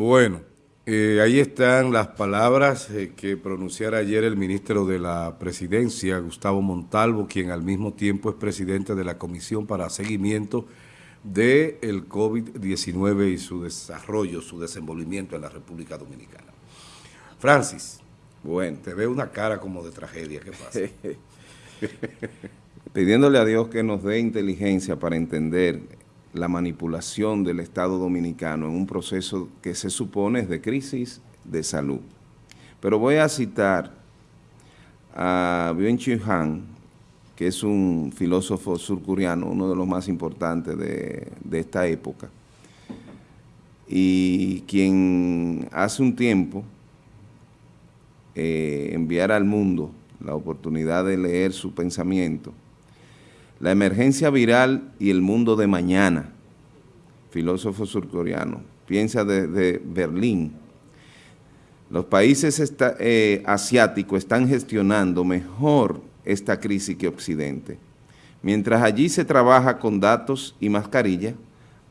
Bueno, eh, ahí están las palabras eh, que pronunciara ayer el ministro de la Presidencia, Gustavo Montalvo, quien al mismo tiempo es presidente de la Comisión para Seguimiento del COVID-19 y su desarrollo, su desenvolvimiento en la República Dominicana. Francis, bueno, te veo una cara como de tragedia, ¿qué pasa? Pidiéndole a Dios que nos dé inteligencia para entender la manipulación del Estado Dominicano en un proceso que se supone es de crisis de salud. Pero voy a citar a Byung-Chul Han, que es un filósofo surcoreano, uno de los más importantes de, esta época, y quien hace un tiempo eh, enviara al mundo la oportunidad de leer su pensamiento, la emergencia viral y el mundo de mañana, filósofo surcoreano, piensa desde Berlín. Los países eh, asiáticos están gestionando mejor esta crisis que Occidente. Mientras allí se trabaja con datos y mascarilla,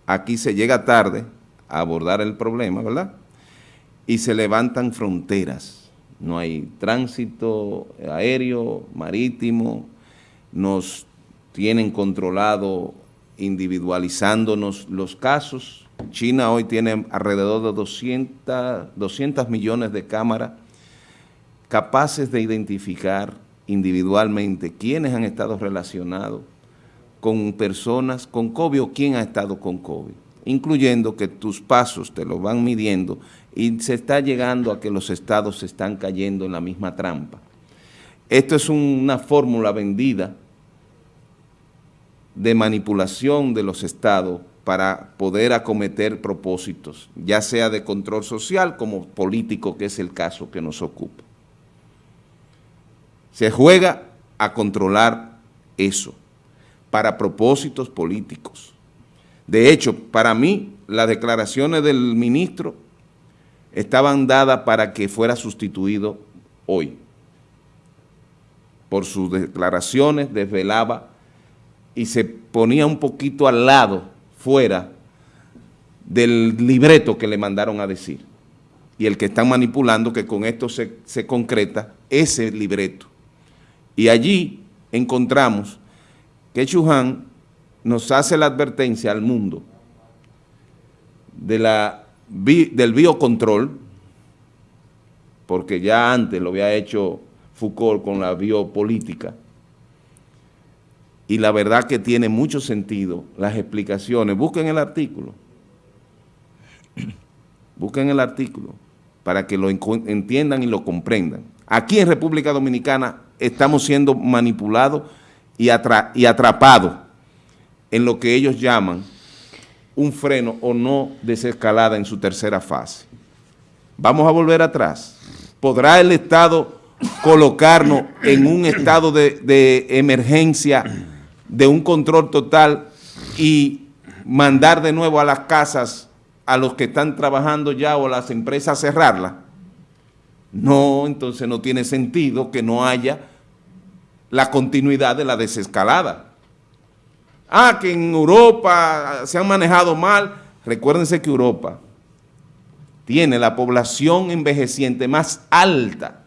aquí se llega tarde a abordar el problema, ¿verdad? Y se levantan fronteras. No hay tránsito aéreo, marítimo, nos tienen controlado individualizándonos los casos. China hoy tiene alrededor de 200, 200 millones de cámaras capaces de identificar individualmente quiénes han estado relacionados con personas con COVID o quién ha estado con COVID, incluyendo que tus pasos te lo van midiendo y se está llegando a que los estados se están cayendo en la misma trampa. Esto es una fórmula vendida de manipulación de los estados para poder acometer propósitos, ya sea de control social como político, que es el caso que nos ocupa. Se juega a controlar eso para propósitos políticos. De hecho, para mí, las declaraciones del ministro estaban dadas para que fuera sustituido hoy. Por sus declaraciones desvelaba y se ponía un poquito al lado, fuera, del libreto que le mandaron a decir. Y el que están manipulando, que con esto se, se concreta, ese libreto. Y allí encontramos que Chuhan nos hace la advertencia al mundo de la, del biocontrol, porque ya antes lo había hecho Foucault con la biopolítica, y la verdad que tiene mucho sentido las explicaciones. Busquen el artículo. Busquen el artículo para que lo entiendan y lo comprendan. Aquí en República Dominicana estamos siendo manipulados y, atrapados en lo que ellos llaman un freno o no desescalada en su tercera fase. Vamos a volver atrás. ¿Podrá el Estado colocarnos en un estado de emergencia de un control total y mandar de nuevo a las casas a los que están trabajando ya o las empresas cerrarla. No, entonces no tiene sentido que no haya la continuidad de la desescalada. Ah, que en Europa se han manejado mal. Recuérdense que Europa tiene la población envejeciente más alta.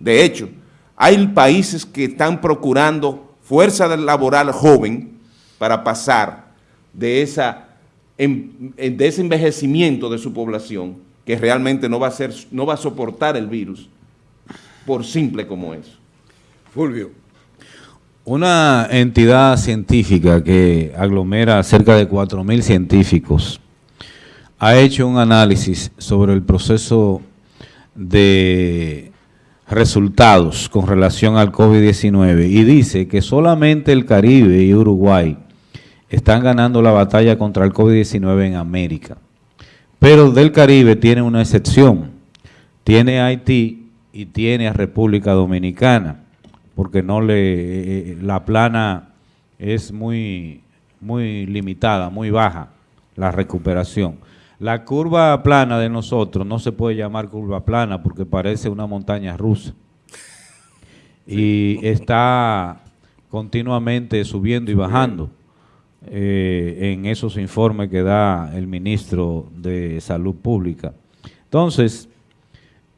De hecho, hay países que están procurando fuerza laboral joven para pasar de, esa, de ese envejecimiento de su población que realmente no va, a ser, no va a soportar el virus por simple como eso. Fulvio. Una entidad científica que aglomera cerca de 4.000 científicos ha hecho un análisis sobre el proceso de resultados con relación al COVID-19 y dice que solamente el Caribe y Uruguay están ganando la batalla contra el COVID-19 en América. Pero del Caribe tiene una excepción, tiene Haití y tiene a República Dominicana, porque no le eh, eh, la plana es muy, muy limitada, muy baja la recuperación. La curva plana de nosotros no se puede llamar curva plana porque parece una montaña rusa. Y está continuamente subiendo y bajando eh, en esos informes que da el ministro de Salud Pública. Entonces,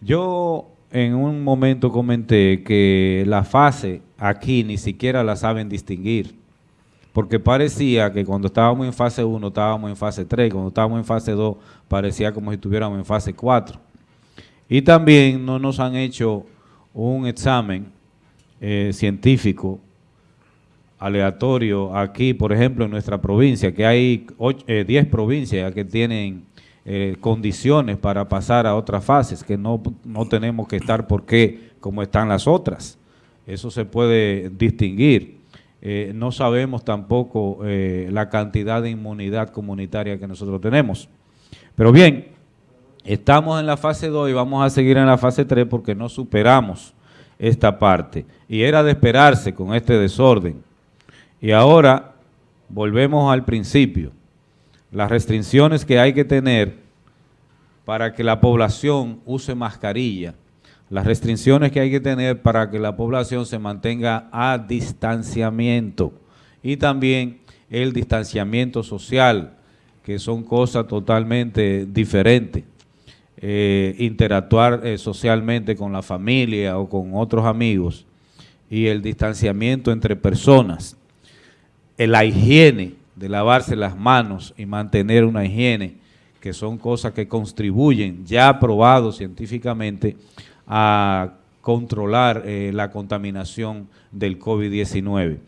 yo en un momento comenté que la fase aquí ni siquiera la saben distinguir, porque parecía que cuando estábamos en fase 1 estábamos en fase 3, cuando estábamos en fase 2 parecía como si estuviéramos en fase 4. Y también no nos han hecho un examen eh, científico aleatorio aquí, por ejemplo, en nuestra provincia, que hay 10 eh, provincias que tienen eh, condiciones para pasar a otras fases, que no, no tenemos que estar porque como están las otras. Eso se puede distinguir. No sabemos tampoco la cantidad de inmunidad comunitaria que nosotros tenemos. Pero bien, estamos en la fase 2 y vamos a seguir en la fase 3 porque no superamos esta parte. Y era de esperarse con este desorden. Y ahora volvemos al principio. Las restricciones que hay que tener para que la población use mascarilla, las restricciones que hay que tener para que la población se mantenga a distanciamiento. Y también el distanciamiento social, que son cosas totalmente diferentes. Eh, interactuar eh, socialmente con la familia o con otros amigos. Y el distanciamiento entre personas, la higiene de lavarse las manos y mantener una higiene, que son cosas que contribuyen, ya probado científicamente, a controlar eh, la contaminación del COVID-19.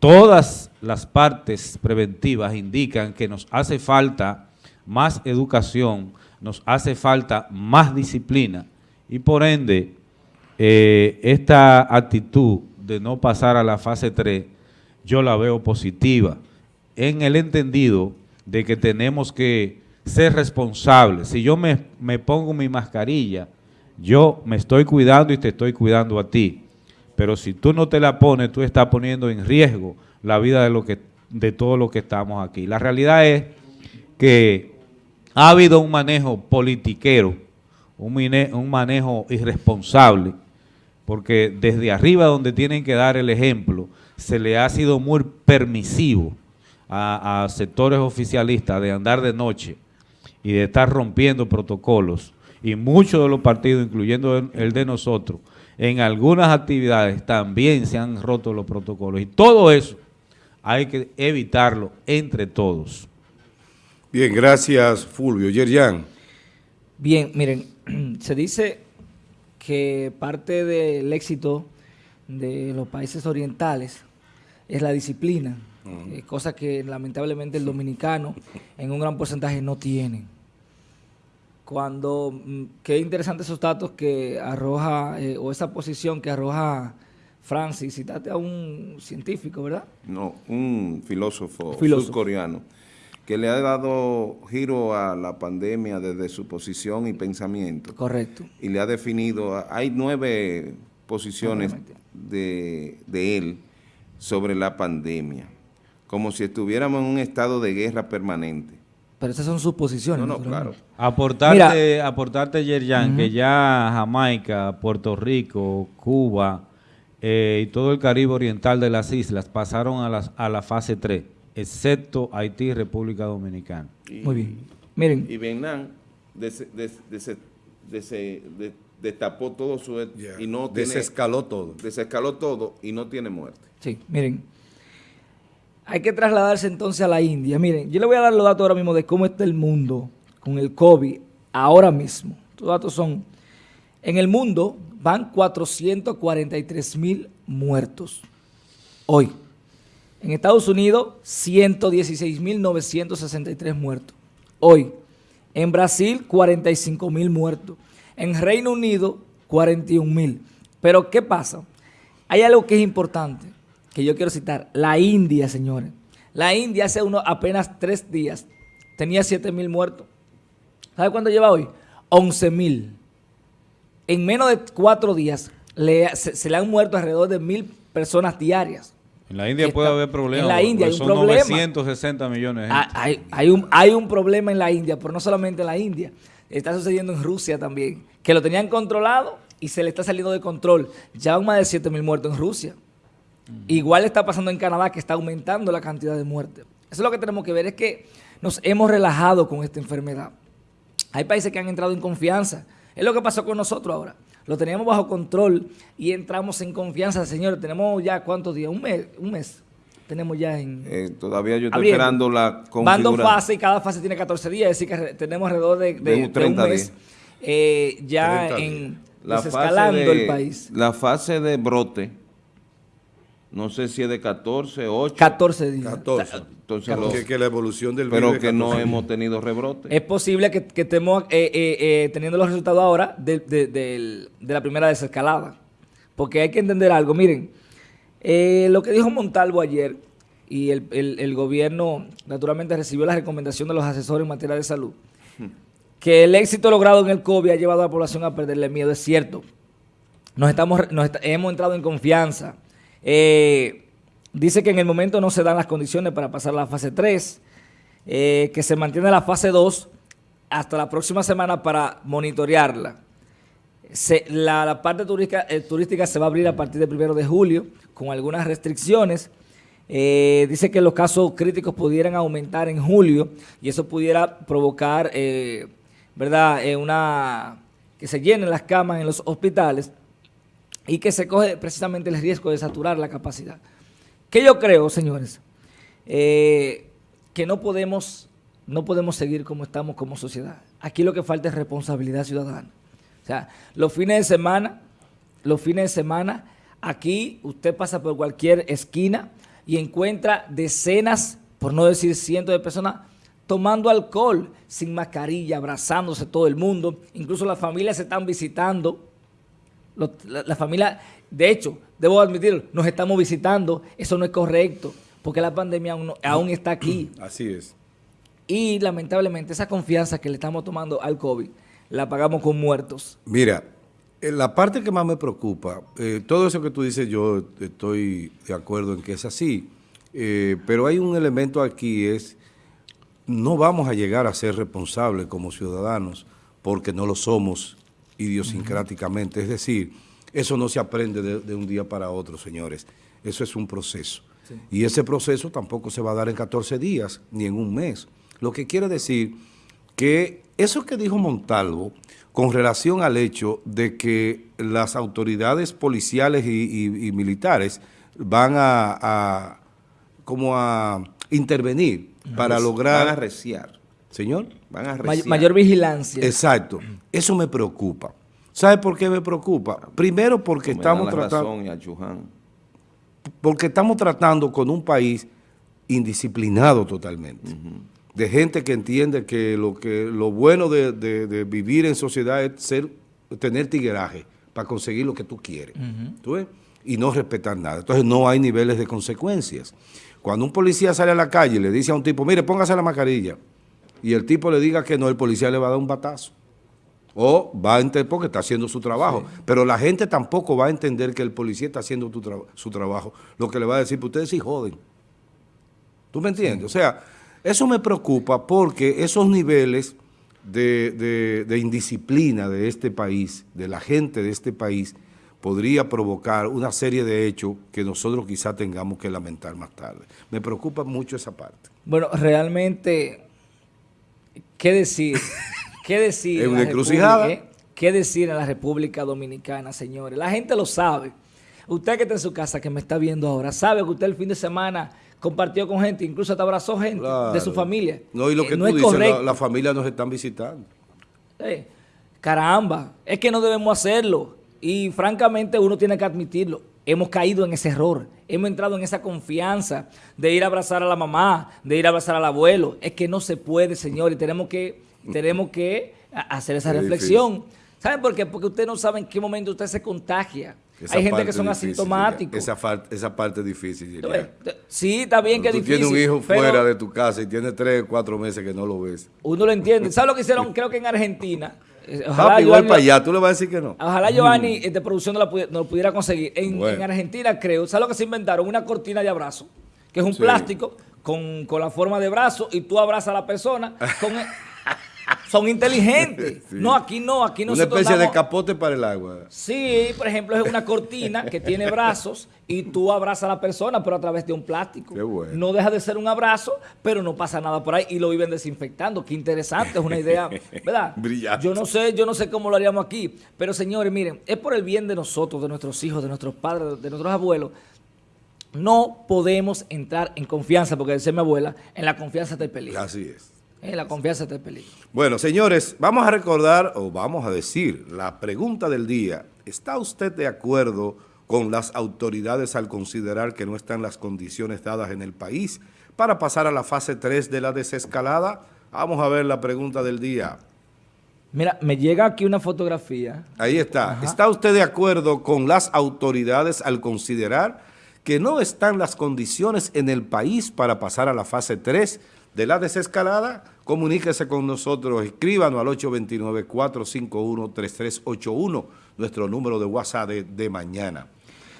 Todas las partes preventivas indican que nos hace falta más educación, nos hace falta más disciplina y por ende eh, esta actitud de no pasar a la fase 3 yo la veo positiva en el entendido de que tenemos que ser responsables. Si yo me, me pongo mi mascarilla, yo me estoy cuidando y te estoy cuidando a ti. Pero si tú no te la pones, tú estás poniendo en riesgo la vida de, lo que, de todos los que estamos aquí. La realidad es que ha habido un manejo politiquero, un, manejo irresponsable, porque desde arriba donde tienen que dar el ejemplo, se le ha sido muy permisivo a, sectores oficialistas de andar de noche y de estar rompiendo protocolos, y muchos de los partidos, incluyendo el de nosotros, en algunas actividades también se han roto los protocolos, y todo eso hay que evitarlo entre todos. Bien, gracias Fulvio. Yerjan. Bien, miren, se dice que parte del éxito de los países orientales es la disciplina, eh, cosa que lamentablemente el dominicano en un gran porcentaje no tiene. Cuando, mm, qué interesantes esos datos que arroja, eh, o esa posición que arroja Francis, citaste a un científico, ¿verdad? No, un filósofo, filósofo. surcoreano que le ha dado giro a la pandemia desde su posición y pensamiento. Correcto. Y le ha definido, hay nueve posiciones de, él sobre la pandemia, como si estuviéramos en un estado de guerra permanente. Pero esas son sus posiciones. No, no, claro. Aportarte, aportarte Yerjan, que ya Jamaica, Puerto Rico, Cuba eh, y todo el Caribe Oriental de las islas pasaron a, las, a la fase 3 excepto Haití y República Dominicana. Muy bien. Miren. Y Vietnam destapó todo su... y no desescaló todo. Desescaló todo y no tiene muerte. Sí, miren. Hay que trasladarse entonces a la India. Miren, yo le voy a dar los datos ahora mismo de cómo está el mundo con el COVID ahora mismo. Los datos son, en el mundo van 443 mil muertos hoy. En Estados Unidos, 116.963 muertos. Hoy. En Brasil, 45.000 muertos. En Reino Unido, 41.000. Pero, ¿qué pasa? Hay algo que es importante, que yo quiero citar. La India, señores. La India hace unos apenas tres días tenía 7.000 muertos. ¿Sabe cuánto lleva hoy? 11.000. En menos de cuatro días se, se, le han muerto alrededor de mil personas diarias. En la India puede haber problemas. En la India hay un son problema. 960 millones de Hay, hay, un, hay un problema en la India, pero no solamente en la India. Está sucediendo en Rusia también, que lo tenían controlado y se le está saliendo de control. Ya van más de 7 mil muertos en Rusia. Igual está pasando en Canadá, que está aumentando la cantidad de muertes. Eso es lo que tenemos que ver, es que nos hemos relajado con esta enfermedad. Hay países que han entrado en confianza. Es lo que pasó con nosotros ahora. Lo teníamos bajo control y entramos en confianza, señores. Tenemos ya cuántos días, un mes, un mes. Tenemos ya en... Eh, todavía yo estoy abriendo. esperando la Van configuración. dos fases y cada fase tiene 14 días, es decir, que tenemos alrededor de, de- De un de un 30 mes días. eh, ya 30 en La fase, desescalando de, el país. la fase de brote, no sé si es de 14, 8, 14 días. 14. entonces lo- Porque que la evolución del pero que es no 14. hemos tenido rebrote. Es posible que, que estemos eh, eh, eh, teniendo los resultados ahora de, de- del- de la primera desescalada. Porque hay que entender algo. Miren, eh, lo que dijo Montalvo ayer, y el, el- el gobierno naturalmente recibió la recomendación de los asesores en materia de salud, que el éxito logrado en el COVID ha llevado a la población a perderle miedo, es cierto. Nos estamos, nos hemos entrado en confianza. Eh, dice que en el momento no se dan las condiciones para pasar a la fase 3, eh, que se mantiene la fase 2 hasta la próxima semana para monitorearla. La, parte turística, eh, turística se va a abrir a partir del primero de julio con algunas restricciones. Dice que los casos críticos pudieran aumentar en julio y eso pudiera provocar, ¿verdad?, una que se llenen las camas en los hospitales y que se coge precisamente el riesgo de saturar la capacidad. Que yo creo, señores, eh, que no podemos, no podemos seguir como estamos como sociedad. Aquí lo que falta es responsabilidad ciudadana. O sea, los fines de semana, los fines de semana, aquí usted pasa por cualquier esquina y encuentra decenas, por no decir cientos de personas, tomando alcohol, sin mascarilla, abrazándose todo el mundo. Incluso las familias se están visitando. Los- la, la familia, de hecho, debo admitirlo, nos estamos visitando. Eso no es correcto, porque la pandemia aún, no- aún está aquí. Así es. Y lamentablemente esa confianza que le estamos tomando al COVID, la pagamos con muertos. Mira, eh, la parte que más me preocupa, eh, todo eso que tú dices yo estoy de acuerdo en que es así, eh, pero hay un elemento aquí, es no vamos a llegar a ser responsables como ciudadanos porque no lo somos idiosincráticamente. Es decir, eso no se aprende de, de un día para otro, señores. Eso es un proceso. Y ese proceso tampoco se va a dar en 14 días ni en un mes. Lo que quiere decir que eso que dijo Montalvo con relación al hecho de que las autoridades policiales y, y- y militares van a, a- como a intervenir para Van a lograr... reciar. Señor. Van a May- reciar. mayor vigilancia. Exacto. Eso me preocupa. ¿Sabe por qué me preocupa? Primero porque Me estamos tratando razón y a Chuján. porque estamos tratando con un país indisciplinado totalmente. De gente que entiende que lo que lo bueno de, de- de vivir en sociedad es ser, tener tigueraje para conseguir lo que tú quieres. ¿Tú ves? Y no respetar nada. Entonces no hay niveles de consecuencias. Cuando un policía sale a la calle y le dice a un tipo, mire, póngase la mascarilla, y el tipo le diga que no, el policía le va a dar un batazo. O va a entender porque está haciendo su trabajo. Pero la gente tampoco va a entender que el policía está haciendo tu tra- su trabajo. Lo que le va a decir, pues ustedes sí joden. ¿Tú me entiendes? O sea, eso me preocupa porque esos niveles de, de- de indisciplina de este país, de la gente de este país, podría provocar una serie de hechos que nosotros quizá tengamos que lamentar más tarde. Me preocupa mucho esa parte. Bueno, realmente, ¿qué decir? ¿Qué decir? En una encrucijada. Eh? ¿Qué decir en la República Dominicana, señores? La gente lo sabe. Usted que está en su casa, que me está viendo ahora, sabe que usted el fin de semana compartió con gente, incluso hasta abrazó gente de su familia. No, y lo Eh, que tú es dices, la, correcto. la familia nos están visitando. Eh, caramba, es que no debemos hacerlo. Y francamente uno tiene que admitirlo. Hemos caído en ese error. Hemos entrado en esa confianza de ir a abrazar a la mamá, de ir a abrazar al abuelo. Es que no se puede, señor, y tenemos que, tenemos que hacer esa Es reflexión. ¿Saben por qué? Porque usted no sabe en qué momento usted se contagia. Esa Hay gente que son difícil, asintomáticos. Esa, esa parte es difícil. Ves, Sí, está bien que es Tú difícil. tienes un hijo pero fuera de tu casa y tienes tres, cuatro meses que no lo ves. Uno lo entiende. ¿Sabes lo que hicieron? Creo que en Argentina. Eh, Papi, igual para allá, tú le vas a decir que no. Ojalá Giovanni eh, de producción no, la pudi- no lo pudiera conseguir. En, Bueno. en Argentina, creo, ¿sabes lo que se inventaron? Una cortina de abrazo, que es un Sí. plástico con, con la forma de brazo y tú abrazas a la persona con el- son inteligentes. Sí. No, aquí no, aquí Una nosotros especie de capote para el agua. Sí, por ejemplo, es una cortina que tiene brazos y tú abrazas a la persona, pero a través de un plástico. Qué bueno. No deja de ser un abrazo, pero no pasa nada por ahí y lo viven desinfectando. Qué interesante, es una idea, ¿verdad? Brillante. Yo no sé, yo no sé cómo lo haríamos aquí, pero señores, miren, es por el bien de nosotros, de nuestros hijos, de nuestros padres, de nuestros abuelos. No podemos entrar en confianza, porque decía mi abuela, en la confianza está el peligro. Así es. En la confianza está el peligro. Bueno, señores, vamos a recordar o vamos a decir la pregunta del día. ¿Está usted de acuerdo con las autoridades al considerar que no están las condiciones dadas en el país para pasar a la fase 3 de la desescalada? Vamos a ver la pregunta del día. Mira, me llega aquí una fotografía. Ahí está. ¿Está usted de acuerdo con las autoridades al considerar que no están las condiciones en el país para pasar a la fase 3 de la desescalada? Comuníquese con nosotros, escríbanos al 829-451-3381, nuestro número de WhatsApp de, de mañana.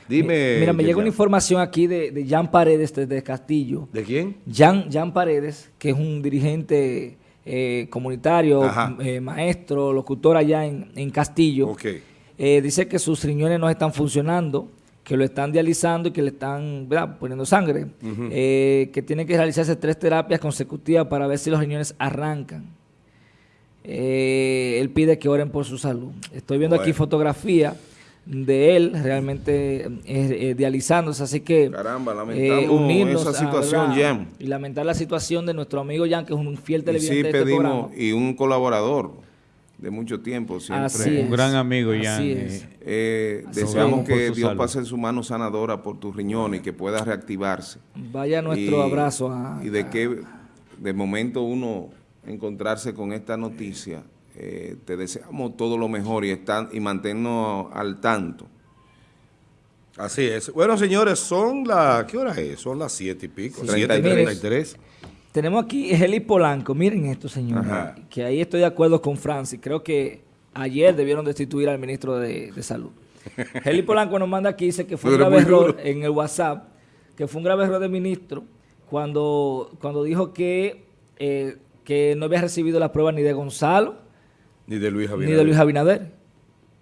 Dime. Mira, me llega una información aquí de, de Jan Paredes desde Castillo. ¿De quién? Jan, Jan Paredes, que es un dirigente eh, comunitario, eh, maestro, locutor allá en, en Castillo. Ok. Eh, dice que sus riñones no están funcionando, que lo están dializando y que le están ¿verdad? poniendo sangre, Eh, que tiene que realizarse tres terapias consecutivas para ver si los riñones arrancan. Eh, él pide que oren por su salud. Estoy viendo aquí fotografía de él realmente eh, eh, dializándose, así que Caramba, lamentamos unirnos esa a, situación, y lamentar la situación de nuestro amigo Jan, que es un fiel Y televidente sí de este pedimos, programa. y un colaborador de mucho tiempo. Siempre. Un gran amigo, Jan. Eh, deseamos que Dios pase en su mano sanadora por tus riñones y que pueda reactivarse. Vaya nuestro abrazo. Y de que de momento uno encontrarse con esta noticia, eh, te deseamos todo lo mejor y, estar, y mantenernos al tanto. Así es. Bueno, señores, son las... ¿Qué hora es? Son las siete y pico. Sí, 7.33. Tenemos aquí Heli Polanco, miren esto, señores, Ajá. que ahí estoy de acuerdo con Francis. Creo que ayer debieron destituir al ministro de, de Salud. Heli Polanco nos manda aquí, dice que fue un grave error duro. en el WhatsApp, que fue un grave error del ministro cuando, cuando dijo que, eh, que no había recibido la prueba ni de Gonzalo Ni de Luis Javier. ni de Luis Abinader.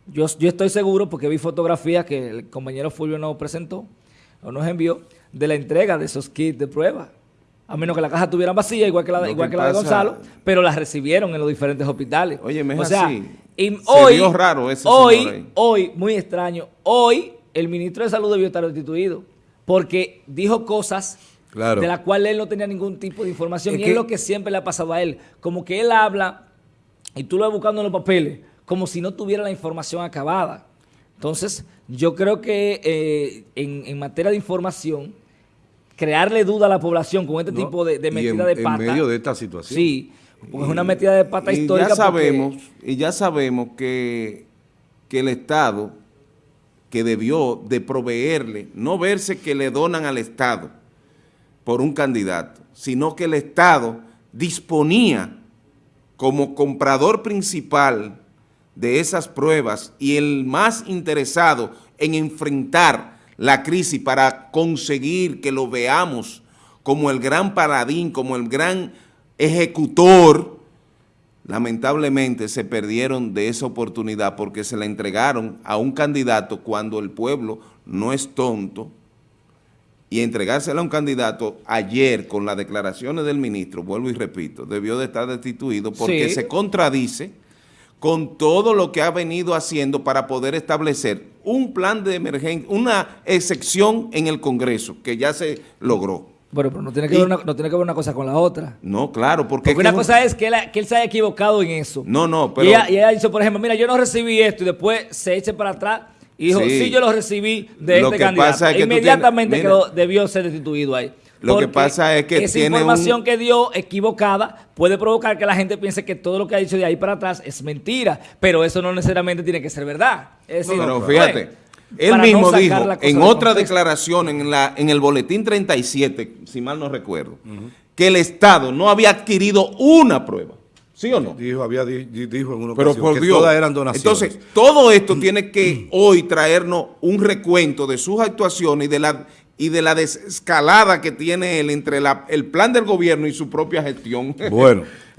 Yo, yo estoy seguro porque vi fotografías que el compañero Fulvio nos presentó o nos envió de la entrega de esos kits de prueba. A menos que la caja estuviera vacía, igual que la, Lo igual que que la de Gonzalo, pero las recibieron en los diferentes hospitales. Es o sea, así. y Se hoy, vio raro ese hoy, hoy, muy extraño, hoy el ministro de Salud debió estar destituido porque dijo cosas Claro. de las cuales él no tenía ningún tipo de información Es y que- es lo que siempre le ha pasado a él. Como que él habla y tú lo vas buscando en los papeles, como si no tuviera la información acabada. Entonces, yo creo que eh, en, en materia de información, crearle duda a la población con este ¿no? tipo de, de metida en- de en pata. medio de esta situación. Sí, porque es una metida de pata y histórica. ya porque- sabemos, y ya sabemos que, que el Estado que debió de proveerle, no verse que le donan al Estado por un candidato, sino que el Estado disponía como comprador principal de esas pruebas y el más interesado en enfrentar la crisis para conseguir que lo veamos como el gran paladín, como el gran ejecutor, lamentablemente se perdieron de esa oportunidad porque se la entregaron a un candidato cuando el pueblo no es tonto y entregársela a un candidato ayer con las declaraciones del ministro, vuelvo y repito, debió de estar destituido porque Sí. se contradice con todo lo que ha venido haciendo para poder establecer un plan de emergencia, una excepción en el Congreso que ya se logró. Bueno, pero no tiene, que Y- ver una, no tiene que ver una cosa con la otra. No, claro, porque... Porque es una cosa es que él, que él se haya equivocado en eso. No, no, Y pero... ella, y ella dice, por ejemplo, mira, yo no recibí esto y después se eche para atrás y dijo, sí, Sí. yo lo recibí de Lo este que candidato. pasa es que Inmediatamente tienes- quedó- debió ser destituido ahí. Lo que pasa es que esa tiene información un- que dio equivocada puede provocar que la gente piense que todo lo que ha dicho de ahí para atrás es mentira, pero eso no necesariamente tiene que ser verdad. Es decir, Pero bueno, fíjate, él no mismo dijo en de otra declaración en, la, en el boletín 37, si mal no recuerdo, que el Estado no había adquirido una prueba. ¿Sí o no? Dijo, había di- di- dijo en una Pero ocasión por que Dios. todas eran donaciones. Entonces, todo esto tiene que hoy traernos un recuento de sus actuaciones y de la y de la desescalada que tiene él entre la- el plan del gobierno y su propia gestión. Bueno.